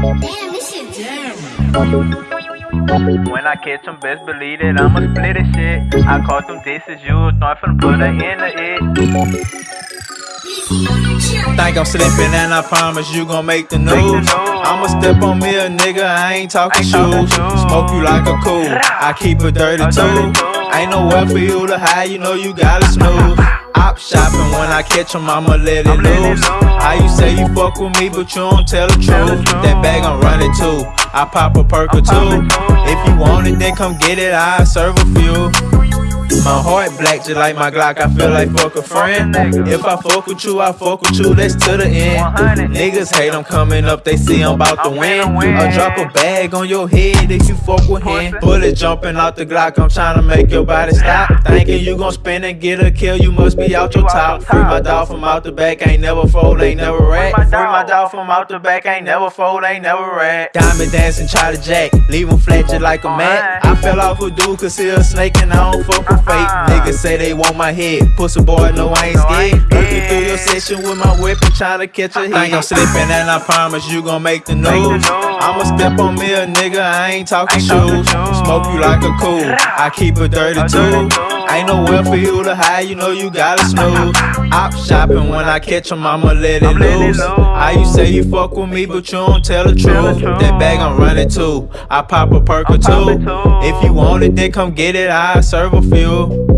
Damn, this shit. When I catch them, best believe it, I'ma split it shit. I caught them disses, you was not finna put her in the it. Think I'm slipping and I promise you gon' make the news. I'ma step on me a nigga, I ain't talking shoes. Smoke you like a cool, I keep it dirty too. Ain't nowhere for you to hide, you know you gotta snooze. Op shopping when I catch 'em, I'ma let it loose. How you say you fuck with me, but you don't tell the truth? That bag I'm running too. I pop a perk or two. If you want it, then come get it, I'll serve a few. My heart black just like my Glock, I feel like fuck a friend. If I fuck with you, I fuck with you, that's to the end. Niggas hate I'm coming up, they see I'm about to win. I'll drop a bag on your head if you fuck with him. Bullet jumping out the Glock, I'm trying to make your body stop. Thinking you gon' spin and get a kill, you must be out your top. Free my dog from out the back, ain't never fold, ain't never rat. Free my dog from out the back, ain't never fold, ain't never rat. Diamond dancing, try to jack, leave him flat just like a mat. I fell off a dude, cause he a snake and I don't fuck with fake. Ah. Niggas say they want my head. Pussy boy, no, I ain't scared. Looking through your session with my weapon, trying to catch a hit. Think I'm slipping, and I promise you gon' make the news. I'ma step on me a nigga, I ain't talking shoes. Smoke you like a cool, I keep it dirty too. Ain't nowhere for you to hide, you know you gotta snooze. Op shopping when I catch 'em, I'ma let it loose. How you say you fuck with me, but you don't tell the truth? That bag I'm running too. I pop a perk or two. If you want it, then come get it, I'll serve a few.